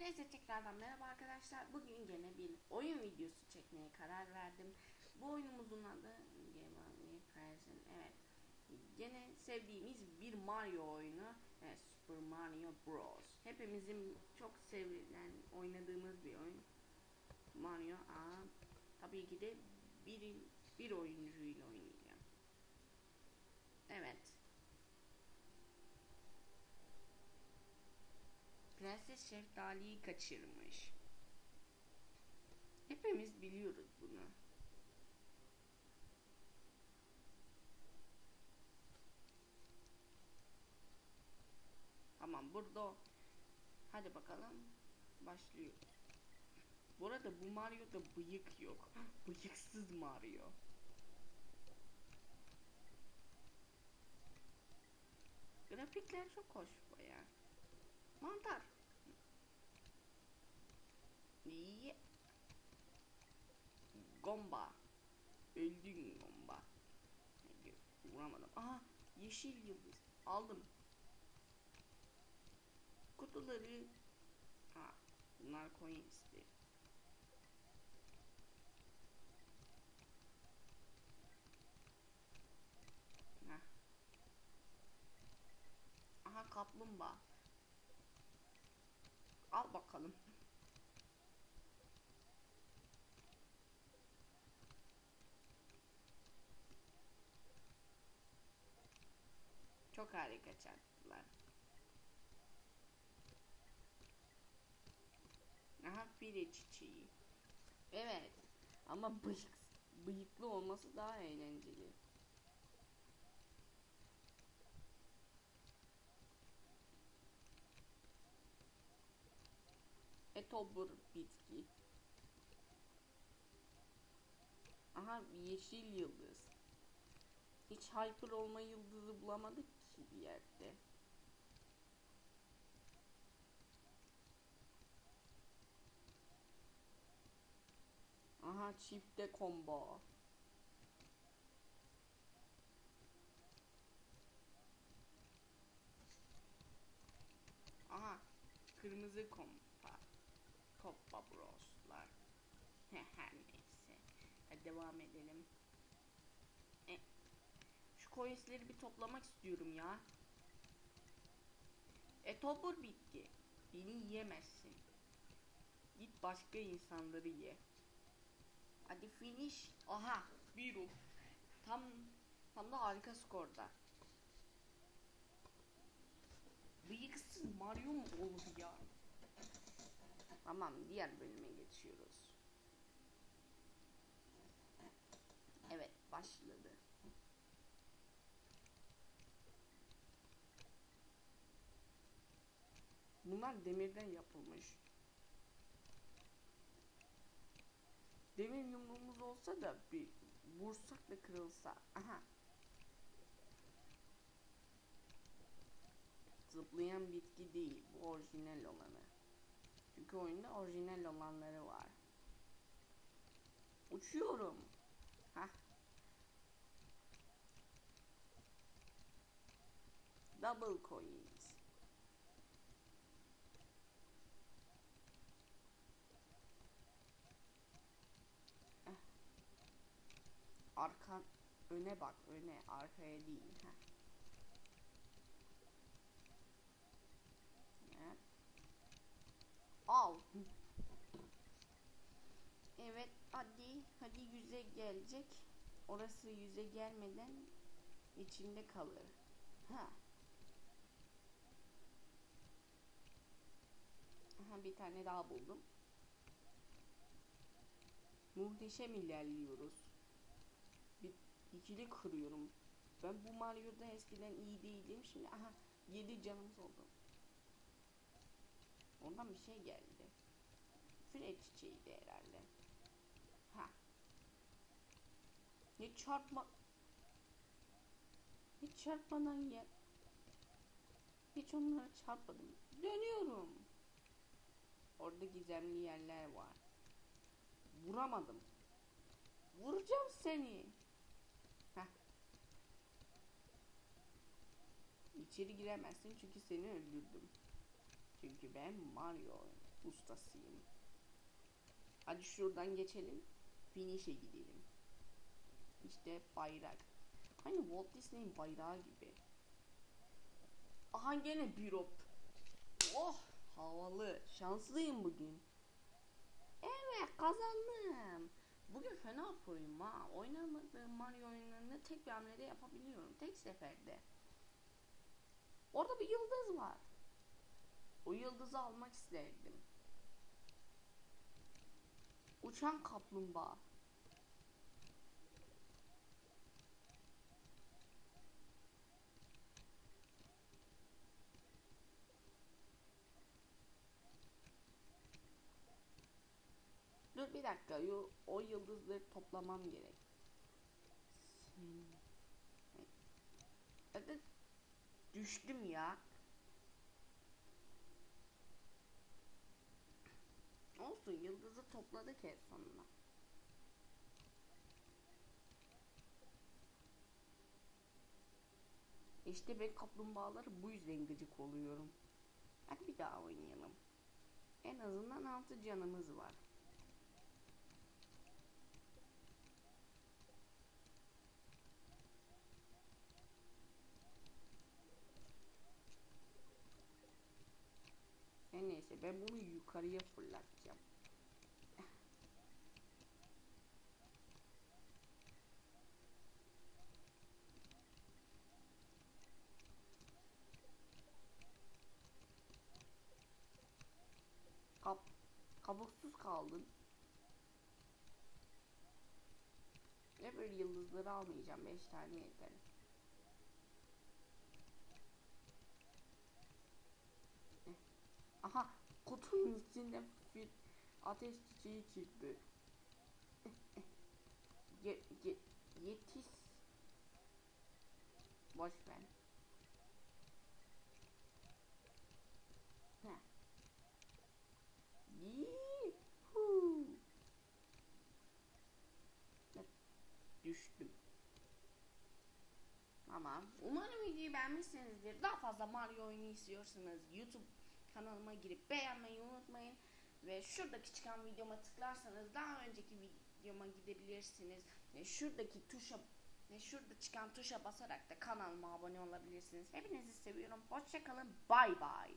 Neyse tekrardan merhaba arkadaşlar. Bugün gene bir oyun videosu çekmeye karar verdim. Bu oyunumuzun adı Game Present. Evet. Gene sevdiğimiz bir Mario oyunu. Evet, Super Mario Bros. Hepimizin çok sevilen oynadığımız bir oyun. Mario Aa, tabii ki de bir, bir oyuncuyla oynayacağım. Evet. Prenses Şeftali'yi kaçırmış. Hepimiz biliyoruz bunu. Tamam burada. Hadi bakalım. Başlıyor. Bu arada bu Mario'da bıyık yok. Bıyıksız Mario. Grafikler çok hoş baya. Mantar. İyi. Gomba. Öldün Gomba. Vuramadım. Aha yeşil yıldız. Aldım. Kutuları. Ha bunlar coins'ti. Heh. Aha kaplumbağa. Al bakalım. Çok harika çarptılar. Aha file çiçeği. Evet. Ama bıyık, bıyıklı olması daha eğlenceli. Etobur bitki. Aha yeşil yıldız. Hiç hyper olma yıldızı bulamadık ki bir yerde. Aha çifte combo. Aha kırmızı kompa. Koppa broslar. Her neyse. Hadi devam edelim. Şu coinsleri bir toplamak istiyorum ya. E topur bitti. Beni yiyemezsin. Git başka insanları ye. Hadi finish. Aha bir ruh. Tam tam da harika skorda. Bıyıksız Mario mu olur ya? Tamam diğer bölüme geçiyoruz. Evet başladı. Bunlar demirden yapılmış. Demir yumruğumuz olsa da bir vursak da kırılsa. Aha. Zıplayan bitki değil. Bu orijinal olanı. Çünkü oyunda orijinal olanları var. Uçuyorum. Hah. Double coins. Arka öne bak öne arkaya değil. Heh. Evet. Al. Evet hadi hadi yüze gelecek. Orası yüze gelmeden içinde kalır. Ha. Aha bir tane daha buldum. Muhteşem ilerliyoruz. Bir ikili kırıyorum. Ben bu Mario'da eskiden iyi değildim. Şimdi aha 7 canımız oldu. Ondan bir şey geldi. File çiçeğiydi herhalde. Ha. Hiç çarpma... Hiç çarpmadan ya. Hiç onlara çarpmadım. Dönüyorum. Orada gizemli yerler var. Vuramadım. Vuracağım seni. Heh. İçeri giremezsin çünkü seni öldürdüm. Çünkü ben Mario ustasıyım. Hadi şuradan geçelim. Finish'e gidelim. İşte bayrak. Aynı Walt Disney'in bayrağı gibi. Aha gene bir op. Oh havalı. Şanslıyım bugün. Evet kazandım. Bugün fena proyum ha. Oynamadığım Mario oyunlarını tek bir hamlede yapabiliyorum. Tek seferde. Orada bir yıldız var. O yıldızı almak isterdim. Uçan kaplumbağa. Dur bir dakika. O yıldızları toplamam gerek. Sen... Düştüm ya. Olsun yıldızı topladık en sonunda. İşte ben kaplumbağaları bu yüzden gıcık oluyorum. Hadi bir daha oynayalım. En azından altı canımız var. Ben bunu yukarıya fırlatacağım. Kap kabuksuz kaldın. Ne böyle yıldızları almayacağım. 5 tane yeter. Aha kutunun içinde bir ateş çiçeği çıktı. Ye, ye, yetiş. Boş ver. Düştüm. Tamam. Umarım videoyu beğenmişsinizdir. Daha fazla Mario oyunu istiyorsanız YouTube kanalıma girip beğenmeyi unutmayın. Ve şuradaki çıkan videoma tıklarsanız daha önceki videoma gidebilirsiniz. Ve şuradaki tuşa ve şurada çıkan tuşa basarak da kanalıma abone olabilirsiniz. Hepinizi seviyorum. Hoşçakalın. Bay bay.